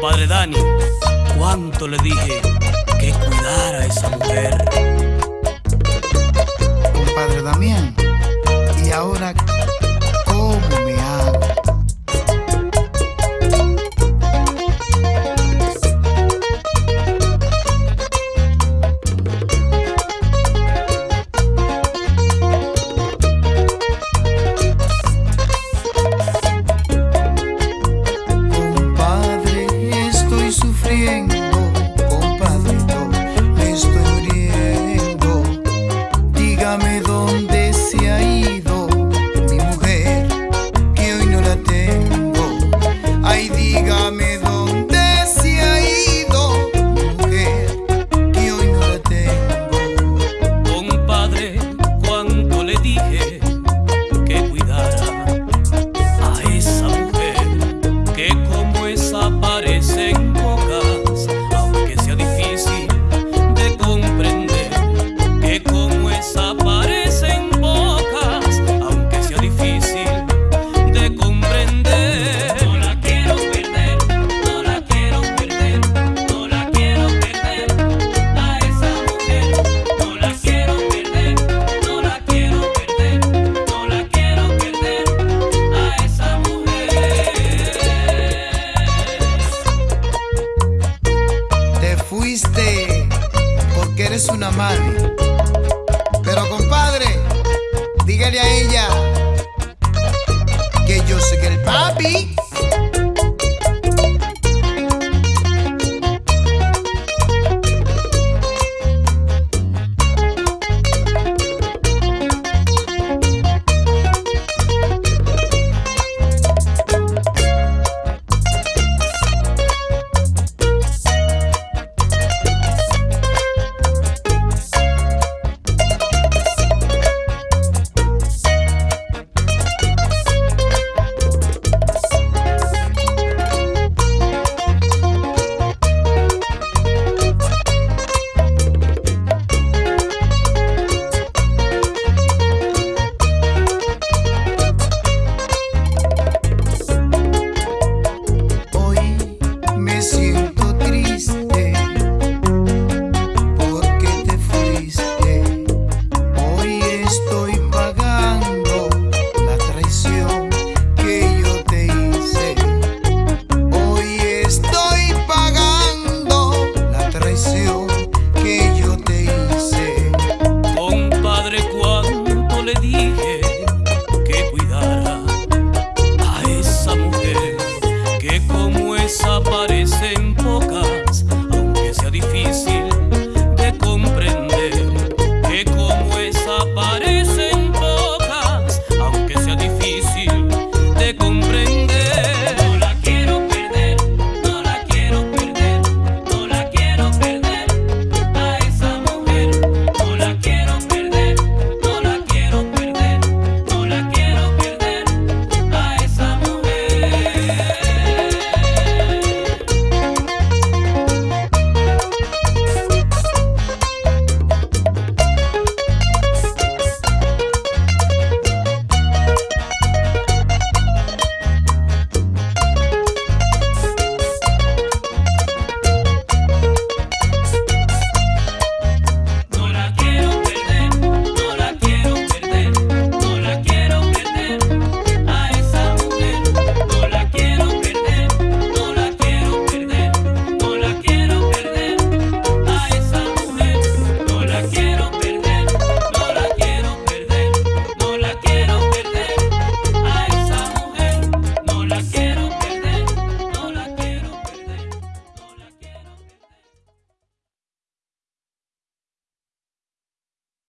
compadre Dani, cuánto le dije que cuidara a esa mujer. una mali como es aparecen